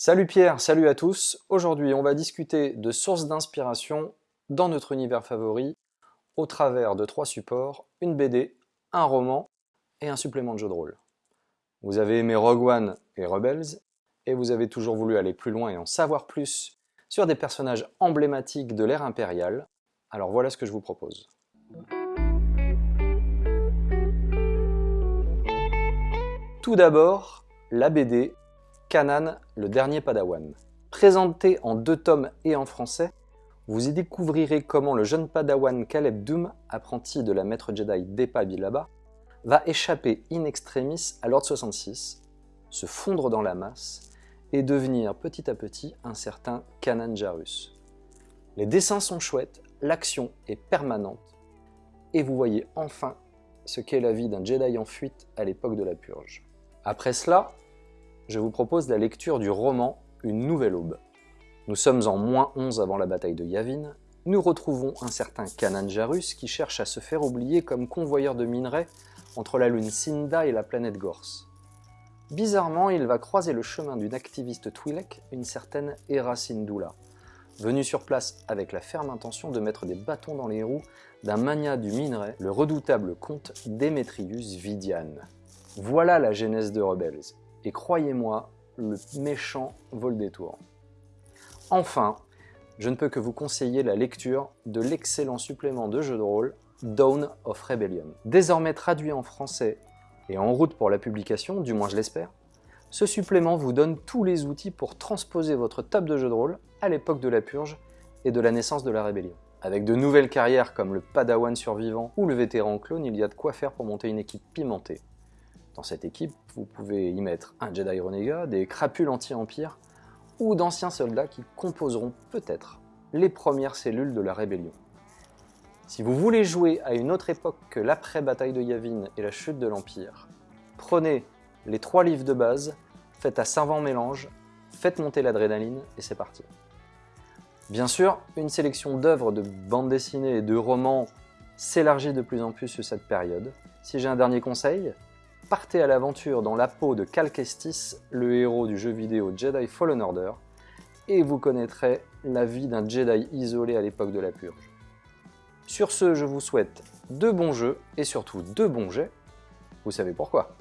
Salut Pierre, salut à tous. Aujourd'hui, on va discuter de sources d'inspiration dans notre univers favori au travers de trois supports, une BD, un roman et un supplément de jeu de rôle. Vous avez aimé Rogue One et Rebels et vous avez toujours voulu aller plus loin et en savoir plus sur des personnages emblématiques de l'ère impériale. Alors voilà ce que je vous propose. Tout d'abord, la BD Kanan, le dernier Padawan. Présenté en deux tomes et en français, vous y découvrirez comment le jeune Padawan Caleb Doom, apprenti de la maître Jedi Depa Bilaba, va échapper in extremis à l'Ordre 66, se fondre dans la masse et devenir petit à petit un certain Kanan Jarus. Les dessins sont chouettes, l'action est permanente, et vous voyez enfin ce qu'est la vie d'un Jedi en fuite à l'époque de la Purge. Après cela, je vous propose la lecture du roman Une nouvelle aube. Nous sommes en moins 11 avant la bataille de Yavin. Nous retrouvons un certain Kanan Jarus qui cherche à se faire oublier comme convoyeur de minerais entre la lune Sinda et la planète Gorse. Bizarrement, il va croiser le chemin d'une activiste Twi'lek, une certaine Hera Syndulla, venue sur place avec la ferme intention de mettre des bâtons dans les roues d'un mania du minerai, le redoutable comte Demetrius Vidian. Voilà la genèse de Rebels, et croyez-moi, le méchant vole des tours. Enfin, je ne peux que vous conseiller la lecture de l'excellent supplément de jeu de rôle Dawn of Rebellion. Désormais traduit en français et en route pour la publication, du moins je l'espère, ce supplément vous donne tous les outils pour transposer votre table de jeu de rôle à l'époque de la purge et de la naissance de la rébellion. Avec de nouvelles carrières comme le padawan survivant ou le vétéran clone, il y a de quoi faire pour monter une équipe pimentée. Dans cette équipe, vous pouvez y mettre un Jedi renégat, des crapules anti-empire, ou d'anciens soldats qui composeront peut-être les premières cellules de la rébellion. Si vous voulez jouer à une autre époque que l'après-bataille de Yavin et la chute de l'Empire, prenez les trois livres de base, faites un savant mélange, faites monter l'adrénaline et c'est parti. Bien sûr, une sélection d'œuvres de bandes dessinées et de romans s'élargit de plus en plus sur cette période. Si j'ai un dernier conseil, partez à l'aventure dans la peau de Cal Kestis, le héros du jeu vidéo Jedi Fallen Order, et vous connaîtrez la vie d'un Jedi isolé à l'époque de la Purge. Sur ce, je vous souhaite de bons jeux et surtout de bons jets. Vous savez pourquoi